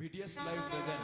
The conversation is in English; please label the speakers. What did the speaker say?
Speaker 1: BTS live present.